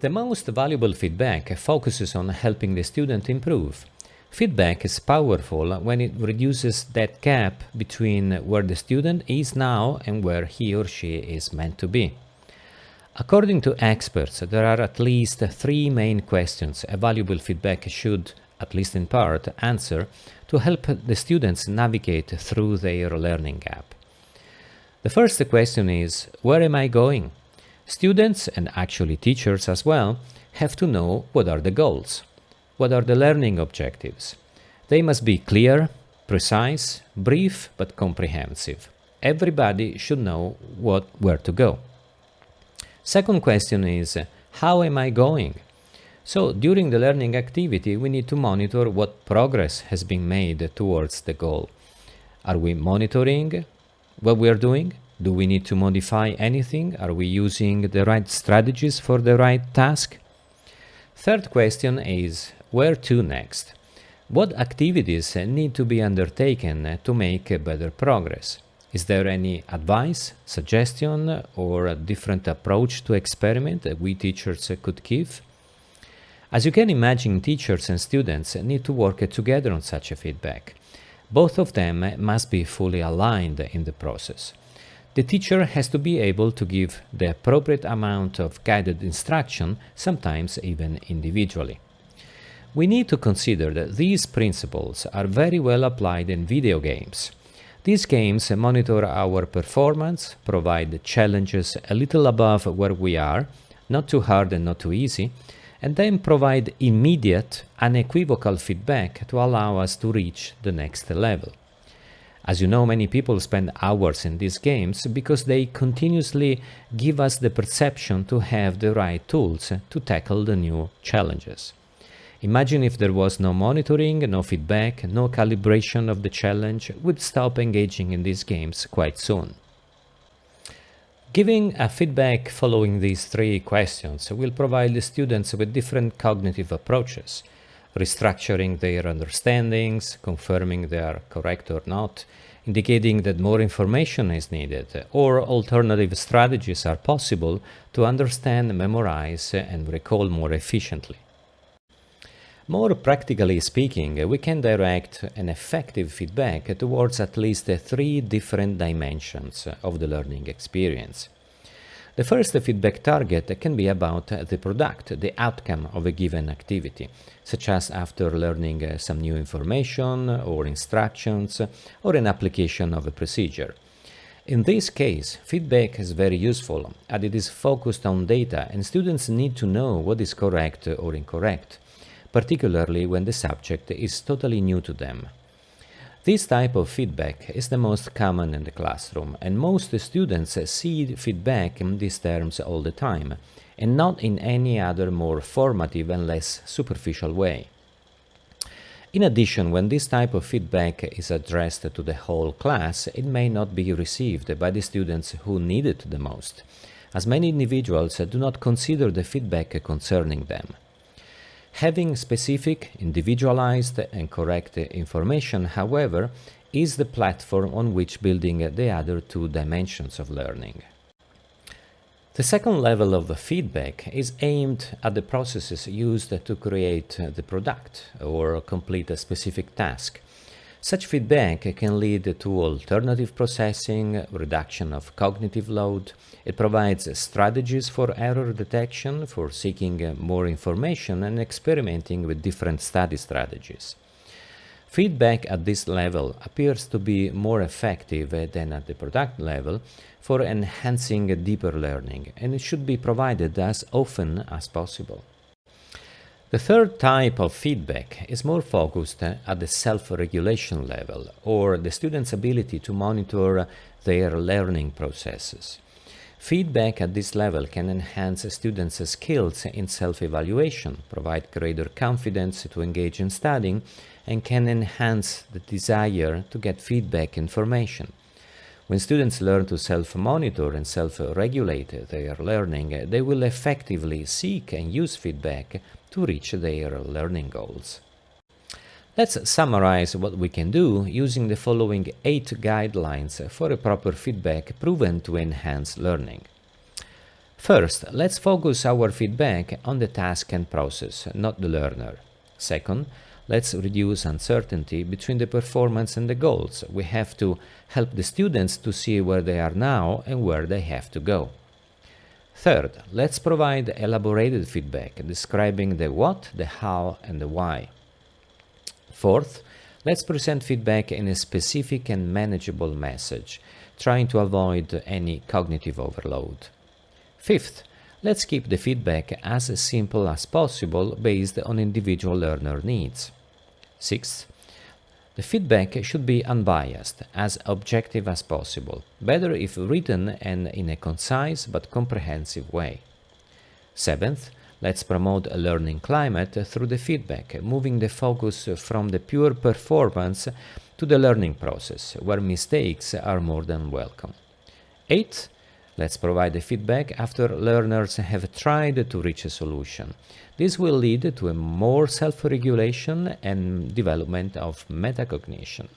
The most valuable feedback focuses on helping the student improve. Feedback is powerful when it reduces that gap between where the student is now and where he or she is meant to be. According to experts, there are at least three main questions a valuable feedback should, at least in part, answer to help the students navigate through their learning gap. The first question is, where am I going? Students, and actually teachers as well, have to know what are the goals, what are the learning objectives. They must be clear, precise, brief, but comprehensive. Everybody should know what, where to go. Second question is, how am I going? So during the learning activity, we need to monitor what progress has been made towards the goal. Are we monitoring what we are doing? Do we need to modify anything? Are we using the right strategies for the right task? Third question is, where to next? What activities need to be undertaken to make better progress? Is there any advice, suggestion, or a different approach to experiment that we teachers could give? As you can imagine, teachers and students need to work together on such a feedback. Both of them must be fully aligned in the process. The teacher has to be able to give the appropriate amount of guided instruction, sometimes even individually. We need to consider that these principles are very well applied in video games. These games monitor our performance, provide challenges a little above where we are, not too hard and not too easy, and then provide immediate, unequivocal feedback to allow us to reach the next level. As you know, many people spend hours in these games because they continuously give us the perception to have the right tools to tackle the new challenges. Imagine if there was no monitoring, no feedback, no calibration of the challenge, we'd stop engaging in these games quite soon. Giving a feedback following these three questions will provide the students with different cognitive approaches, restructuring their understandings, confirming they are correct or not, indicating that more information is needed, or alternative strategies are possible to understand, memorize, and recall more efficiently. More practically speaking, we can direct an effective feedback towards at least three different dimensions of the learning experience. The first feedback target can be about the product, the outcome of a given activity, such as after learning uh, some new information or instructions or an application of a procedure. In this case, feedback is very useful as it is focused on data and students need to know what is correct or incorrect, particularly when the subject is totally new to them. This type of feedback is the most common in the classroom, and most students see feedback in these terms all the time, and not in any other more formative and less superficial way. In addition, when this type of feedback is addressed to the whole class, it may not be received by the students who need it the most, as many individuals do not consider the feedback concerning them. Having specific, individualized and correct information, however, is the platform on which building the other two dimensions of learning. The second level of feedback is aimed at the processes used to create the product or complete a specific task. Such feedback can lead to alternative processing, reduction of cognitive load. It provides strategies for error detection, for seeking more information and experimenting with different study strategies. Feedback at this level appears to be more effective than at the product level for enhancing deeper learning, and it should be provided as often as possible. The third type of feedback is more focused at the self-regulation level, or the student's ability to monitor their learning processes. Feedback at this level can enhance students' skills in self-evaluation, provide greater confidence to engage in studying, and can enhance the desire to get feedback information. When students learn to self-monitor and self-regulate their learning, they will effectively seek and use feedback to reach their learning goals. Let's summarize what we can do using the following 8 guidelines for a proper feedback proven to enhance learning. First, let's focus our feedback on the task and process, not the learner. Second, let's reduce uncertainty between the performance and the goals. We have to help the students to see where they are now and where they have to go. Third, let's provide elaborated feedback describing the what, the how, and the why. Fourth, let's present feedback in a specific and manageable message, trying to avoid any cognitive overload. Fifth, let's keep the feedback as simple as possible based on individual learner needs. Sixth, the feedback should be unbiased, as objective as possible, better if written and in a concise but comprehensive way. Seventh, let's promote a learning climate through the feedback, moving the focus from the pure performance to the learning process, where mistakes are more than welcome. Eighth, Let's provide the feedback after learners have tried to reach a solution. This will lead to a more self-regulation and development of metacognition.